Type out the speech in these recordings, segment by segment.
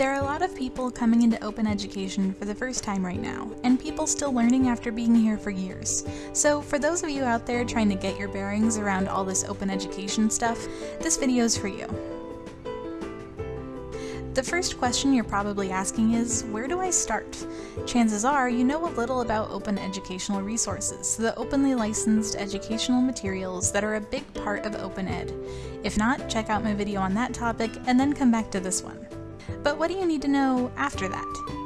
There are a lot of people coming into open education for the first time right now, and people still learning after being here for years. So for those of you out there trying to get your bearings around all this open education stuff, this video is for you. The first question you're probably asking is, where do I start? Chances are you know a little about open educational resources, the openly licensed educational materials that are a big part of open ed. If not, check out my video on that topic and then come back to this one. But what do you need to know after that?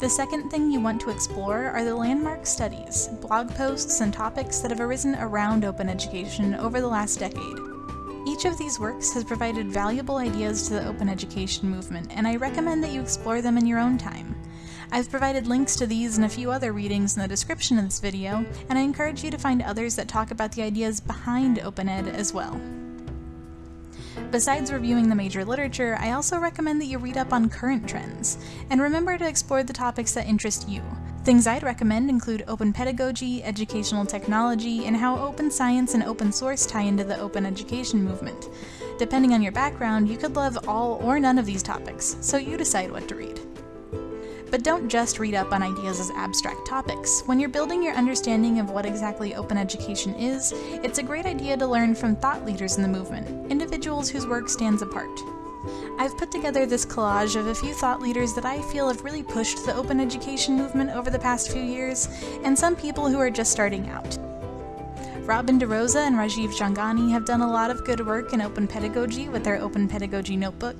The second thing you want to explore are the landmark studies, blog posts, and topics that have arisen around open education over the last decade. Each of these works has provided valuable ideas to the open education movement, and I recommend that you explore them in your own time. I've provided links to these and a few other readings in the description of this video, and I encourage you to find others that talk about the ideas behind OpenEd as well. Besides reviewing the major literature, I also recommend that you read up on current trends, and remember to explore the topics that interest you. Things I'd recommend include open pedagogy, educational technology, and how open science and open source tie into the open education movement. Depending on your background, you could love all or none of these topics, so you decide what to read. But don't just read up on ideas as abstract topics. When you're building your understanding of what exactly open education is, it's a great idea to learn from thought leaders in the movement, individuals whose work stands apart. I've put together this collage of a few thought leaders that I feel have really pushed the open education movement over the past few years, and some people who are just starting out. Robin DeRosa and Rajiv Jhangiani have done a lot of good work in open pedagogy with their Open Pedagogy Notebook.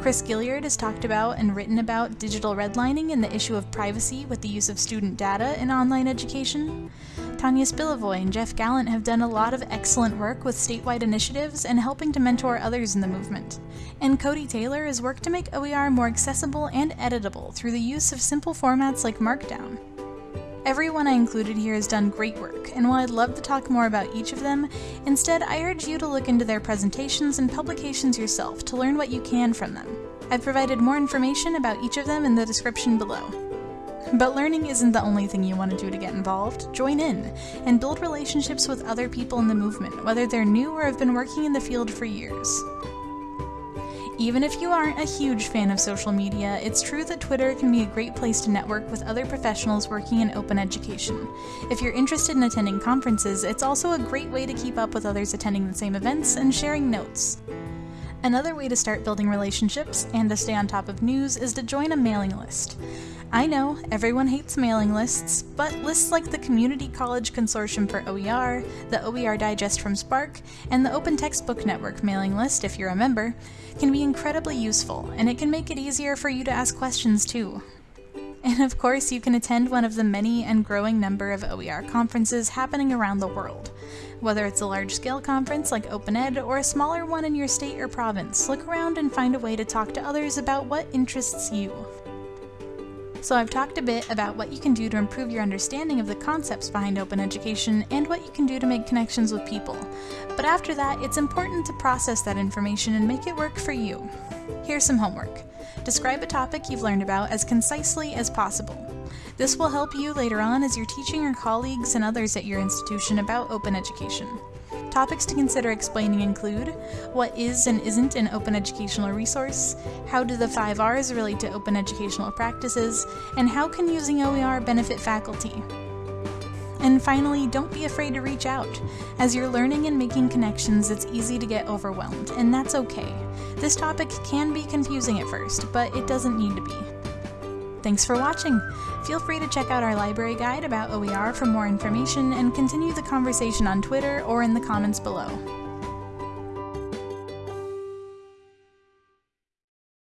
Chris Gilliard has talked about and written about digital redlining and the issue of privacy with the use of student data in online education. Tanya Spilovoy and Jeff Gallant have done a lot of excellent work with statewide initiatives and helping to mentor others in the movement. And Cody Taylor has worked to make OER more accessible and editable through the use of simple formats like Markdown. Everyone I included here has done great work, and while I'd love to talk more about each of them, instead I urge you to look into their presentations and publications yourself to learn what you can from them. I've provided more information about each of them in the description below. But learning isn't the only thing you want to do to get involved. Join in, and build relationships with other people in the movement, whether they're new or have been working in the field for years. Even if you aren't a huge fan of social media, it's true that Twitter can be a great place to network with other professionals working in open education. If you're interested in attending conferences, it's also a great way to keep up with others attending the same events and sharing notes. Another way to start building relationships and to stay on top of news is to join a mailing list. I know, everyone hates mailing lists, but lists like the Community College Consortium for OER, the OER Digest from SPARC, and the Open Textbook Network mailing list, if you're a member, can be incredibly useful, and it can make it easier for you to ask questions too. And of course, you can attend one of the many and growing number of OER conferences happening around the world. Whether it's a large-scale conference like OpenEd or a smaller one in your state or province, look around and find a way to talk to others about what interests you. So I've talked a bit about what you can do to improve your understanding of the concepts behind open education and what you can do to make connections with people. But after that, it's important to process that information and make it work for you. Here's some homework. Describe a topic you've learned about as concisely as possible. This will help you later on as you're teaching your colleagues and others at your institution about open education. Topics to consider explaining include what is and isn't an open educational resource, how do the five R's relate to open educational practices, and how can using OER benefit faculty. And finally, don't be afraid to reach out. As you're learning and making connections, it's easy to get overwhelmed, and that's okay. This topic can be confusing at first, but it doesn't need to be. Thanks for watching! Feel free to check out our library guide about OER for more information and continue the conversation on Twitter or in the comments below.